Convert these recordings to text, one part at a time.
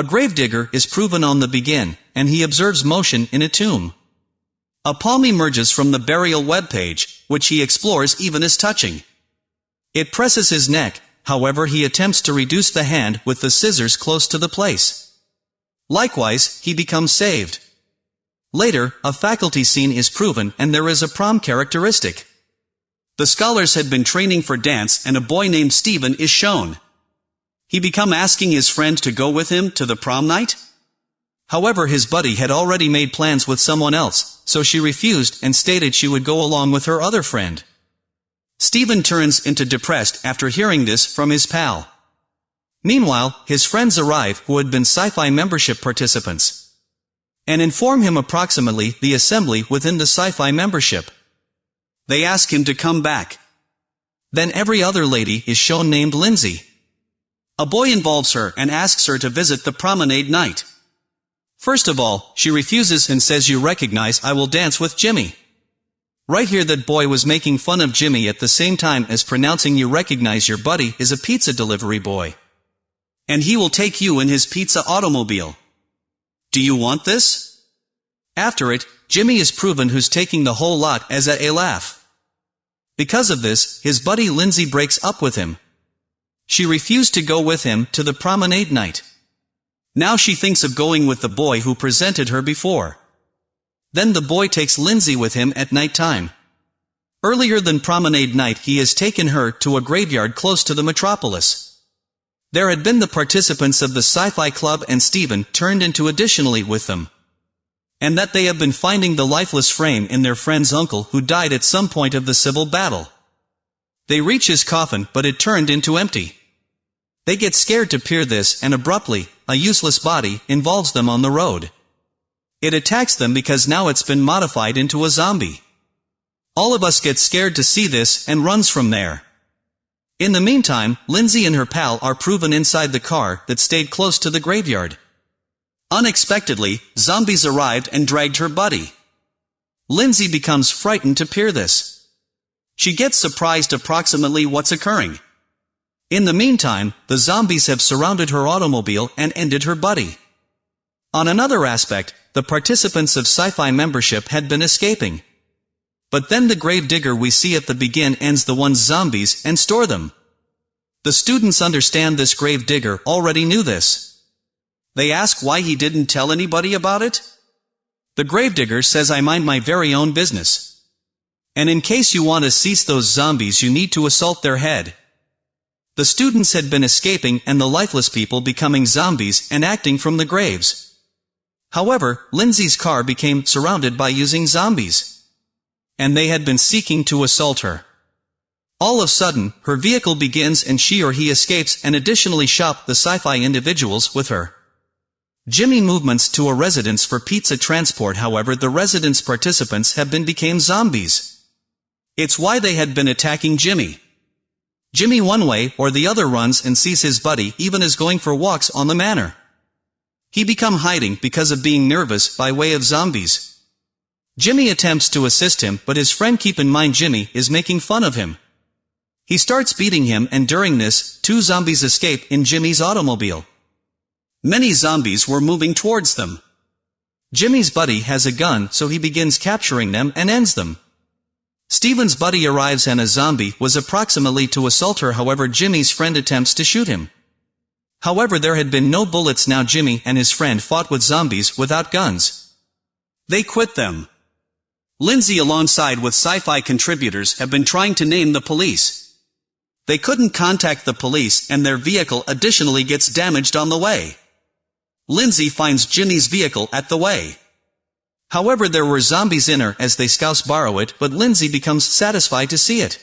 A gravedigger is proven on the begin, and he observes motion in a tomb. A palm emerges from the burial webpage, which he explores even as touching. It presses his neck, however he attempts to reduce the hand with the scissors close to the place. Likewise, he becomes saved. Later, a faculty scene is proven and there is a prom characteristic. The scholars had been training for dance and a boy named Stephen is shown. He become asking his friend to go with him to the prom night? However his buddy had already made plans with someone else, so she refused and stated she would go along with her other friend. Stephen turns into depressed after hearing this from his pal. Meanwhile, his friends arrive who had been sci-fi membership participants. And inform him approximately the assembly within the sci-fi membership. They ask him to come back. Then every other lady is shown named Lindsay. A boy involves her and asks her to visit the promenade night. First of all, she refuses and says you recognize I will dance with Jimmy. Right here that boy was making fun of Jimmy at the same time as pronouncing you recognize your buddy is a pizza delivery boy. And he will take you in his pizza automobile. Do you want this? After it, Jimmy is proven who's taking the whole lot as a, a laugh. Because of this, his buddy Lindsay breaks up with him. She refused to go with him to the promenade night. Now she thinks of going with the boy who presented her before. Then the boy takes Lindsay with him at night time. Earlier than promenade night he has taken her to a graveyard close to the metropolis. There had been the participants of the sci-fi club and Stephen turned into additionally with them and that they have been finding the lifeless frame in their friend's uncle who died at some point of the civil battle. They reach his coffin but it turned into empty. They get scared to peer this and abruptly, a useless body, involves them on the road. It attacks them because now it's been modified into a zombie. All of us get scared to see this and runs from there. In the meantime, Lindsay and her pal are proven inside the car that stayed close to the graveyard. Unexpectedly, zombies arrived and dragged her buddy. Lindsay becomes frightened to peer this. She gets surprised approximately what's occurring. In the meantime, the zombies have surrounded her automobile and ended her buddy. On another aspect, the participants of sci-fi membership had been escaping. But then the grave digger we see at the begin ends the one's zombies and store them. The students understand this grave digger already knew this. They ask why he didn't tell anybody about it? The gravedigger says I mind my very own business. And in case you want to cease those zombies you need to assault their head. The students had been escaping and the lifeless people becoming zombies and acting from the graves. However, Lindsay's car became surrounded by using zombies. And they had been seeking to assault her. All of a sudden, her vehicle begins and she or he escapes and additionally shop the sci-fi individuals with her. Jimmy movements to a residence for pizza transport however the residence participants have been became zombies. It's why they had been attacking Jimmy. Jimmy one way or the other runs and sees his buddy even as going for walks on the manor. He become hiding because of being nervous by way of zombies. Jimmy attempts to assist him but his friend keep in mind Jimmy is making fun of him. He starts beating him and during this, two zombies escape in Jimmy's automobile. Many zombies were moving towards them. Jimmy's buddy has a gun so he begins capturing them and ends them. Stephen's buddy arrives and a zombie was approximately to assault her however Jimmy's friend attempts to shoot him. However there had been no bullets now Jimmy and his friend fought with zombies without guns. They quit them. Lindsay alongside with sci-fi contributors have been trying to name the police. They couldn't contact the police and their vehicle additionally gets damaged on the way. Lindsay finds Jimmy's vehicle at the way. However there were zombies in her as they scouse borrow it but Lindsay becomes satisfied to see it.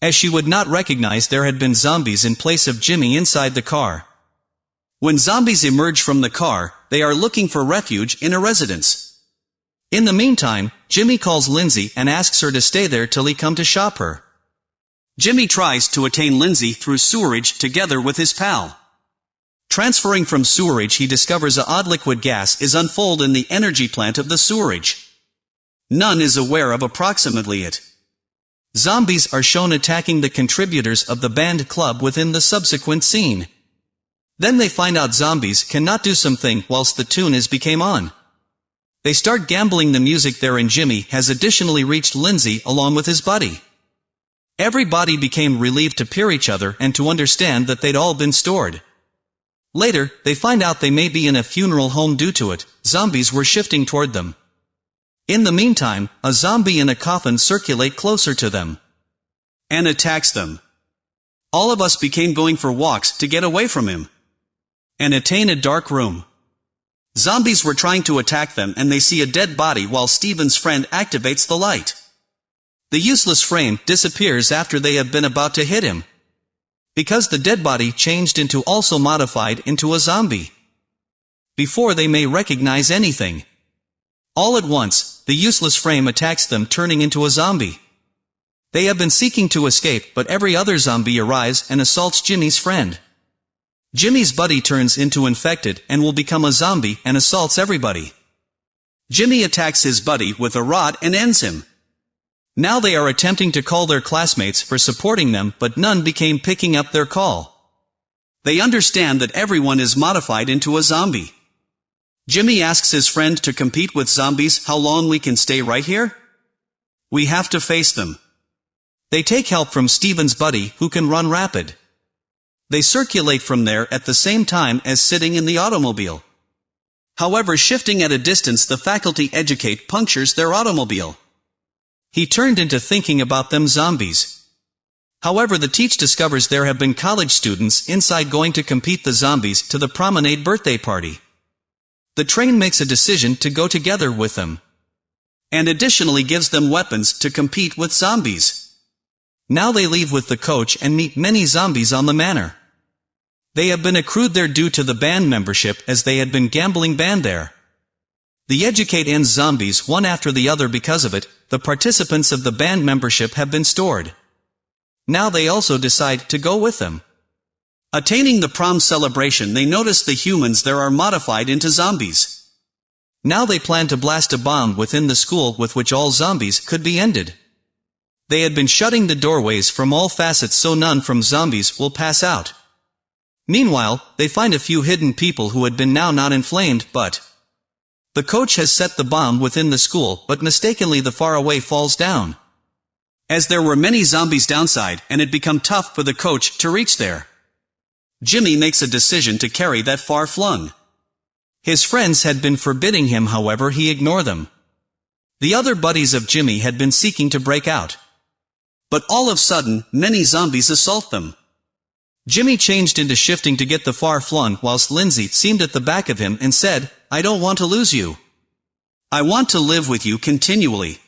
As she would not recognize there had been zombies in place of Jimmy inside the car. When zombies emerge from the car, they are looking for refuge in a residence. In the meantime, Jimmy calls Lindsay and asks her to stay there till he come to shop her. Jimmy tries to attain Lindsay through sewerage together with his pal. Transferring from sewerage he discovers a odd liquid gas is unfold in the energy plant of the sewerage. None is aware of approximately it. Zombies are shown attacking the contributors of the band club within the subsequent scene. Then they find out zombies cannot do something whilst the tune is became on. They start gambling the music there and Jimmy has additionally reached Lindsay along with his buddy. Everybody became relieved to peer each other and to understand that they'd all been stored. Later, they find out they may be in a funeral home due to it, zombies were shifting toward them. In the meantime, a zombie in a coffin circulate closer to them. And attacks them. All of us became going for walks to get away from him. And attain a dark room. Zombies were trying to attack them and they see a dead body while Stephen's friend activates the light. The useless frame disappears after they have been about to hit him. Because the dead body changed into also modified into a zombie. Before they may recognize anything. All at once, the useless frame attacks them turning into a zombie. They have been seeking to escape but every other zombie arrives and assaults Jimmy's friend. Jimmy's buddy turns into infected and will become a zombie and assaults everybody. Jimmy attacks his buddy with a rod and ends him. Now they are attempting to call their classmates for supporting them but none became picking up their call. They understand that everyone is modified into a zombie. Jimmy asks his friend to compete with zombies how long we can stay right here? We have to face them. They take help from Stephen's buddy who can run rapid. They circulate from there at the same time as sitting in the automobile. However shifting at a distance the faculty educate punctures their automobile. He turned into thinking about them zombies. However the teach discovers there have been college students inside going to compete the zombies to the promenade birthday party. The train makes a decision to go together with them. And additionally gives them weapons to compete with zombies. Now they leave with the coach and meet many zombies on the manor. They have been accrued their due to the band membership as they had been gambling band there. The educate ends zombies one after the other because of it, the participants of the band membership have been stored. Now they also decide to go with them. Attaining the prom celebration they notice the humans there are modified into zombies. Now they plan to blast a bomb within the school with which all zombies could be ended. They had been shutting the doorways from all facets so none from zombies will pass out. Meanwhile, they find a few hidden people who had been now not inflamed, but the coach has set the bomb within the school, but mistakenly the far away falls down. As there were many zombies downside, and it become tough for the coach to reach there. Jimmy makes a decision to carry that far flung. His friends had been forbidding him however he ignore them. The other buddies of Jimmy had been seeking to break out. But all of sudden, many zombies assault them. Jimmy changed into shifting to get the far flung whilst Lindsay seemed at the back of him and said, I don't want to lose you. I want to live with you continually.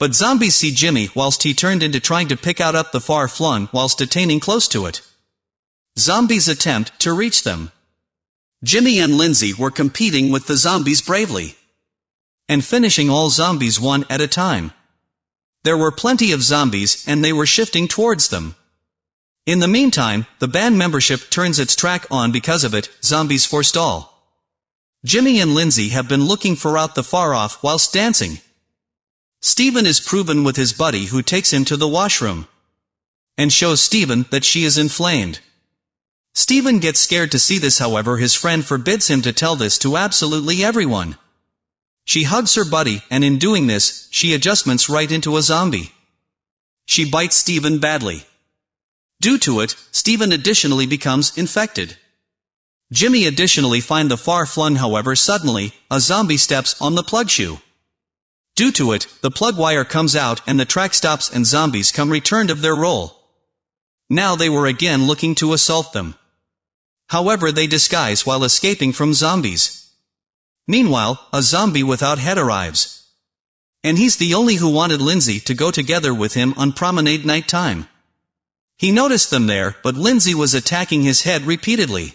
But zombies see Jimmy whilst he turned into trying to pick out up the far flung whilst attaining close to it. Zombies attempt to reach them. Jimmy and Lindsay were competing with the zombies bravely. And finishing all zombies one at a time. There were plenty of zombies and they were shifting towards them. In the meantime, the band membership turns its track on because of it, zombies forestall. Jimmy and Lindsay have been looking for out the far off whilst dancing. Stephen is proven with his buddy who takes him to the washroom. And shows Stephen that she is inflamed. Stephen gets scared to see this however his friend forbids him to tell this to absolutely everyone. She hugs her buddy and in doing this, she adjustments right into a zombie. She bites Stephen badly. Due to it, Stephen additionally becomes infected. Jimmy additionally find the far flung however suddenly, a zombie steps on the plug shoe. Due to it, the plug wire comes out and the track stops and zombies come returned of their role. Now they were again looking to assault them. However they disguise while escaping from zombies. Meanwhile, a zombie without head arrives. And he's the only who wanted Lindsay to go together with him on promenade night time. He noticed them there, but Lindsay was attacking his head repeatedly.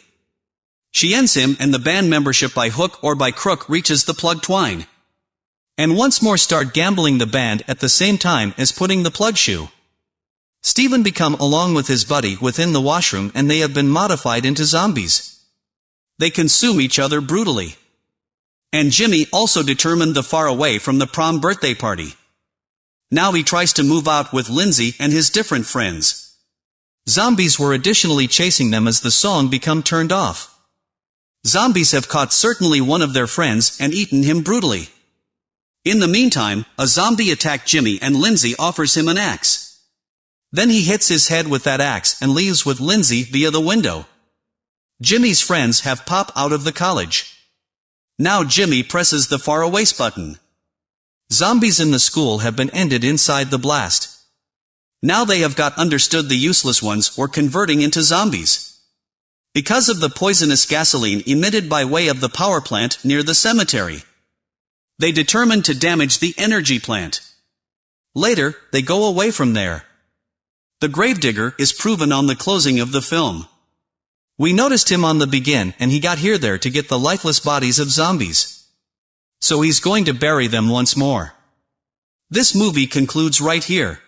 She ends him and the band membership by hook or by crook reaches the plug twine. And once more start gambling the band at the same time as putting the plug shoe. Stephen become along with his buddy within the washroom and they have been modified into zombies. They consume each other brutally. And Jimmy also determined the far away from the prom birthday party. Now he tries to move out with Lindsay and his different friends. Zombies were additionally chasing them as the song become turned off. Zombies have caught certainly one of their friends and eaten him brutally. In the meantime, a zombie attacked Jimmy and Lindsay offers him an axe. Then he hits his head with that axe and leaves with Lindsay via the window. Jimmy's friends have pop out of the college. Now Jimmy presses the far away button. Zombies in the school have been ended inside the blast. Now they have got understood the useless ones were converting into zombies. Because of the poisonous gasoline emitted by way of the power plant near the cemetery. They determined to damage the energy plant. Later, they go away from there. The gravedigger is proven on the closing of the film. We noticed him on the begin and he got here there to get the lifeless bodies of zombies. So he's going to bury them once more. This movie concludes right here.